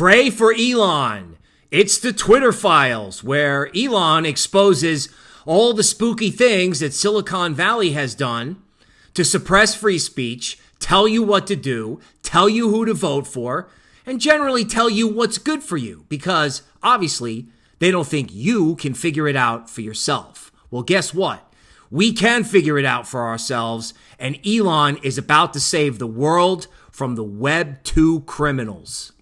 Pray for Elon. It's the Twitter files where Elon exposes all the spooky things that Silicon Valley has done to suppress free speech, tell you what to do, tell you who to vote for, and generally tell you what's good for you because obviously they don't think you can figure it out for yourself. Well, guess what? We can figure it out for ourselves, and Elon is about to save the world from the Web 2 criminals.